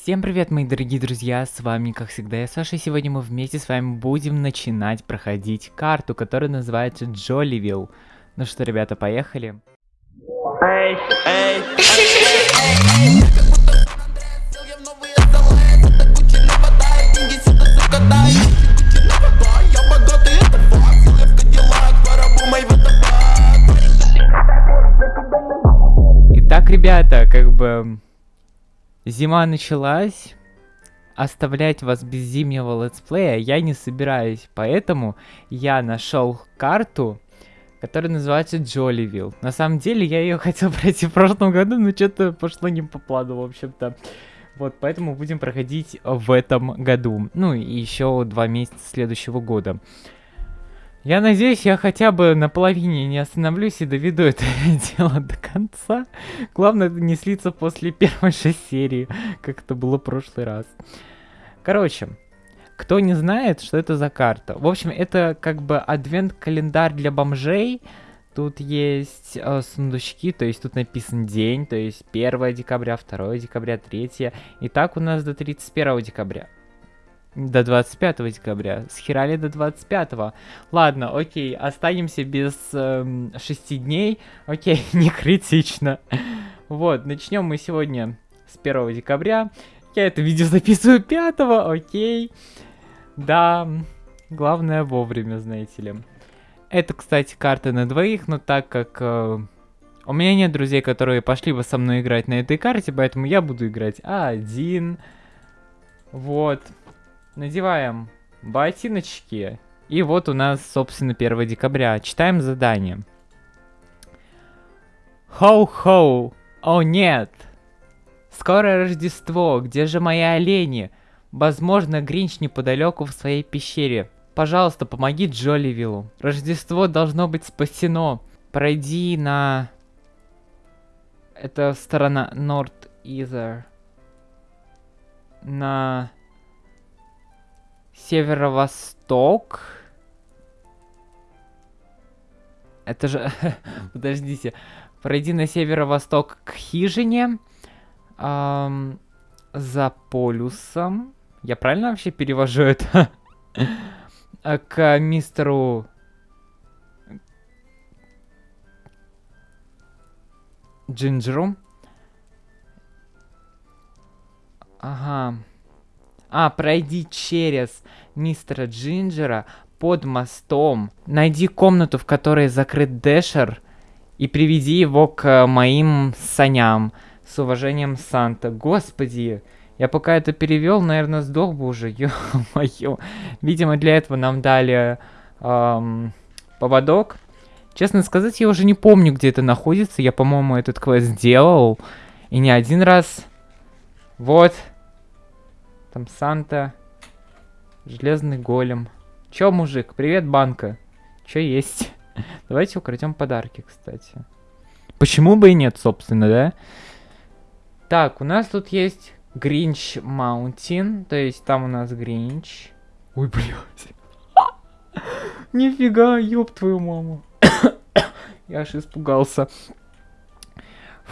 Всем привет, мои дорогие друзья, с вами, как всегда, я Саша, и сегодня мы вместе с вами будем начинать проходить карту, которая называется Джоливилл. Ну что, ребята, поехали. Итак, ребята, как бы зима началась, оставлять вас без зимнего летсплея я не собираюсь, поэтому я нашел карту, которая называется Джоливилл. На самом деле я ее хотел пройти в прошлом году, но что-то пошло не по плану, в общем-то. Вот, поэтому будем проходить в этом году. Ну, и еще два месяца следующего года. Я надеюсь, я хотя бы на половине не остановлюсь и доведу это дело до конца. Главное, не слиться после первой же серии, как это было в прошлый раз. Короче, кто не знает, что это за карта. В общем, это как бы адвент-календарь для бомжей. Тут есть э, сундучки, то есть тут написан день, то есть 1 декабря, 2 декабря, 3. И так у нас до 31 декабря. До 25 декабря. Схерали до 25. -го. Ладно, окей, останемся без эм, 6 дней. Окей, не критично. Вот, начнем мы сегодня с 1 декабря. Я это видео записываю 5, окей. Да, главное вовремя, знаете ли. Это, кстати, карта на двоих, но так как э, у меня нет друзей, которые пошли бы со мной играть на этой карте, поэтому я буду играть один. Вот. Надеваем ботиночки. И вот у нас, собственно, 1 декабря. Читаем задание. Хоу-хоу. О, нет. Скоро Рождество. Где же мои олени? Возможно, Гринч неподалеку в своей пещере. Пожалуйста, помоги Джоливиллу. Рождество должно быть спасено. Пройди на... Это сторона North Either. На северо-восток. Это же... Подождите. Пройди на северо-восток к хижине. Эм, за полюсом. Я правильно вообще перевожу это? к мистеру... Джинджеру. Ага. А, пройди через мистера Джинджера под мостом. Найди комнату, в которой закрыт Дэшер, и приведи его к моим саням. С уважением, Санта. Господи, я пока это перевел, наверное, сдох бы уже. Ё-моё. Видимо, для этого нам дали эм, поводок. Честно сказать, я уже не помню, где это находится. Я, по-моему, этот квест сделал. И не один раз. Вот. Там Санта. Железный голем. Чё, мужик? Привет, банка. Чё есть? Давайте украдем подарки, кстати. Почему бы и нет, собственно, да? Так, у нас тут есть Гринч Маунтин. То есть там у нас Гринч. Ой, блядь. Нифига, ёб твою маму. Я аж испугался.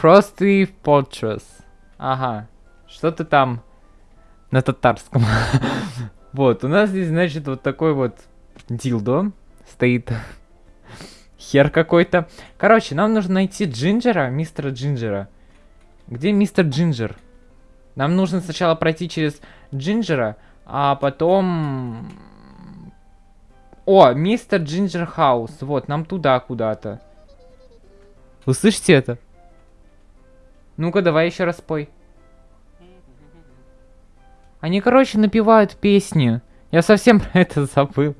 Frosty Fortress. Ага. Что-то там на татарском. вот, у нас здесь, значит, вот такой вот дилдо стоит. Хер какой-то. Короче, нам нужно найти Джинджера, мистера Джинджера. Где мистер Джинджер? Нам нужно сначала пройти через Джинджера, а потом... О, мистер Джинджер Хаус. Вот, нам туда куда-то. Вы это? Ну-ка, давай еще раз пой. Они, короче, напевают песни. Я совсем про это забыл.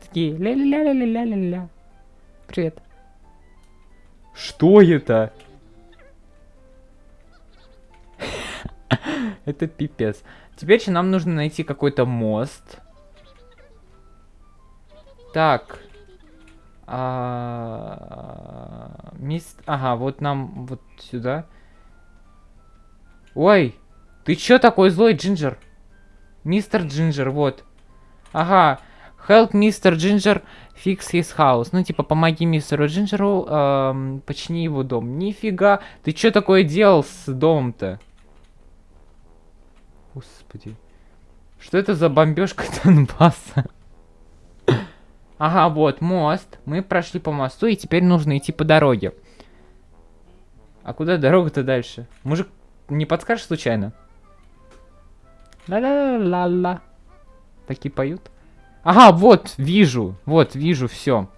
Такие ля-ля-ля-ля-ля-ля-ля. Привет. Что это? это пипец. Теперь же нам нужно найти какой-то мост. Так. А... Мист... Ага, вот нам вот сюда. Ой, ты чё такой злой, Джинджер? Мистер Джинджер, вот. Ага. Help Mr. Ginger fix his house. Ну, типа, помоги мистеру Джинджеру эм, почини его дом. Нифига. Ты что такое делал с домом-то? Господи. Что это за бомбежка Донбасса? Ага, вот мост. Мы прошли по мосту, и теперь нужно идти по дороге. А куда дорога-то дальше? Мужик, не подскажешь случайно? Ла-ла-ла-ла. Такие поют. Ага, вот, вижу. Вот, вижу, все.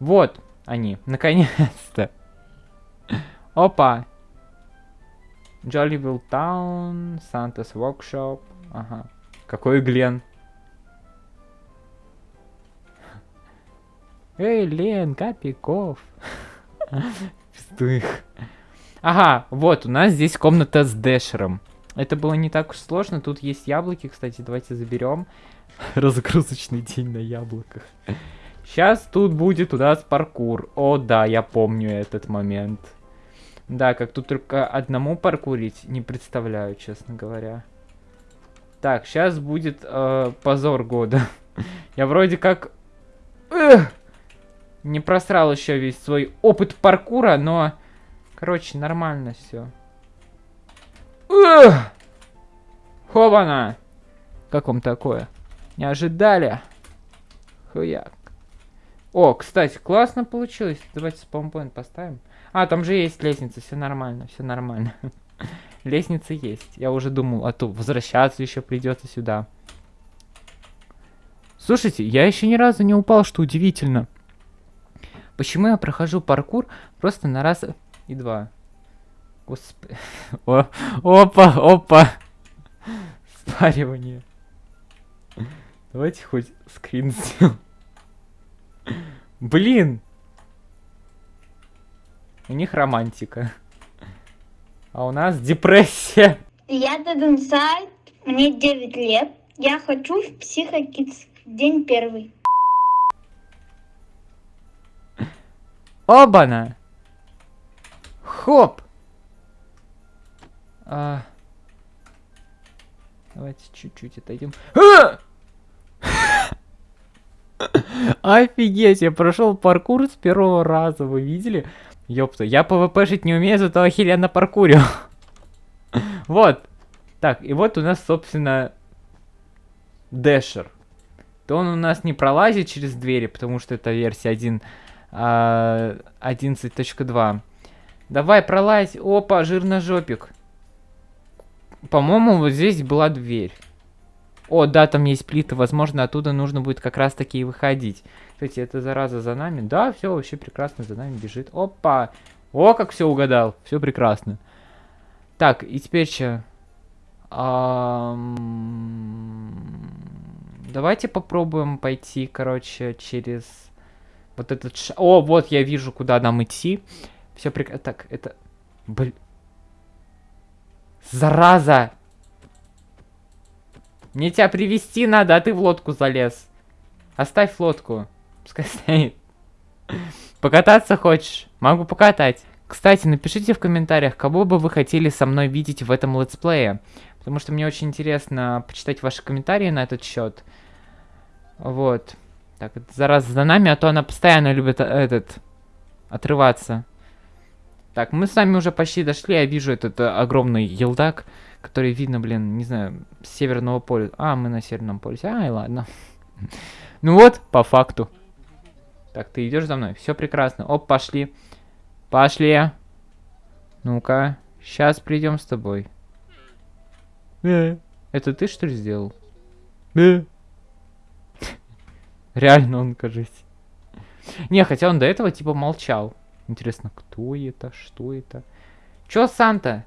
Вот они, наконец-то. Опа. Jollyville Town, Santa's Workshop. Ага. Какой Глен? Эй, Лен, Капиков. Ага, вот, у нас здесь комната с Дэшером. Это было не так уж сложно. Тут есть яблоки, кстати, давайте заберем. Разгрузочный день на яблоках. Сейчас тут будет у нас паркур. О, да, я помню этот момент. Да, как тут только одному паркурить, не представляю, честно говоря. Так, сейчас будет э, позор года. я вроде как... Эх! Не просрал еще весь свой опыт паркура, но... Короче, нормально все. Хобана! Как вам такое? Не ожидали? Хуяк. О, кстати, классно получилось. Давайте спаунпоинт поставим. А, там же есть лестница, все нормально, все нормально. Лестница есть. Я уже думал, а то возвращаться еще придется сюда. Слушайте, я еще ни разу не упал, что удивительно. Почему я прохожу паркур просто на раз и два? Господи. О, опа, опа. Спаривание. Давайте хоть скрин сделаем. Блин! У них романтика. А у нас депрессия. Я Сайт, мне 9 лет. Я хочу в Психокидс. День первый. Обана! Хоп! А... Давайте чуть-чуть отойдем. А! Офигеть, я прошел паркур с первого раза, вы видели? Ёпта, я пвпшить не умею, зато охеренно паркурю. вот. Так, и вот у нас, собственно, Дэшер. То он у нас не пролазит через двери, потому что это версия 1, а, 11.2. Давай, пролазь. Опа, жирножопик. По-моему, вот здесь была дверь. О, да, там есть плиты, возможно, оттуда нужно будет как раз таки и выходить. Кстати, это зараза за нами. Да, все вообще прекрасно за нами бежит. Опа! О, как все угадал. Все прекрасно. Так, и теперь что? Давайте попробуем пойти, короче, через вот этот. О, вот я вижу, куда нам идти. Все прекрасно. Так, это... Блин. Зараза! Мне тебя привести надо, а ты в лодку залез. Оставь лодку. Пускай стоит. Покататься хочешь? Могу покатать. Кстати, напишите в комментариях, кого бы вы хотели со мной видеть в этом летсплее. Потому что мне очень интересно почитать ваши комментарии на этот счет. Вот. Так, зараза за нами, а то она постоянно любит э, этот... Отрываться. Так, мы с вами уже почти дошли, я вижу этот э, огромный елдак который видно, блин, не знаю, с северного поля. А, мы на северном полюсе. Ай, ладно. Ну вот, по факту. Так, ты идешь за мной. Все прекрасно. Оп, пошли. Пошли. Ну-ка. Сейчас придем с тобой. Э, это ты что ли сделал? Э. Реально он, кажется. Не, хотя он до этого типа молчал. Интересно, кто это, что это? Чё, Санта?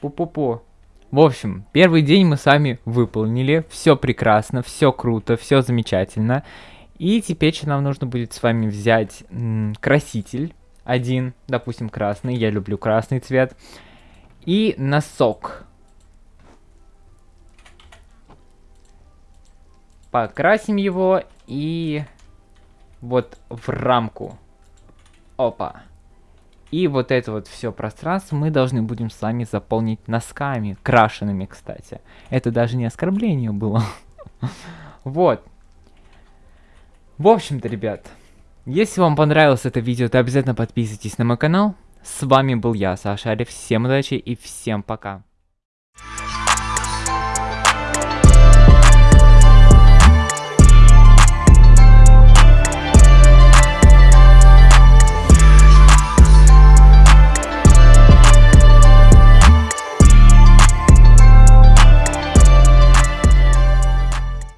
Пу-пу-пу. В общем, первый день мы сами выполнили. Все прекрасно, все круто, все замечательно. И теперь нам нужно будет с вами взять краситель. Один, допустим, красный. Я люблю красный цвет. И носок. Покрасим его и вот в рамку. Опа. И вот это вот все пространство мы должны будем с вами заполнить носками, крашенными, кстати. Это даже не оскорбление было. Вот. В общем-то, ребят, если вам понравилось это видео, то обязательно подписывайтесь на мой канал. С вами был я, Саша Арев. Всем удачи и всем пока.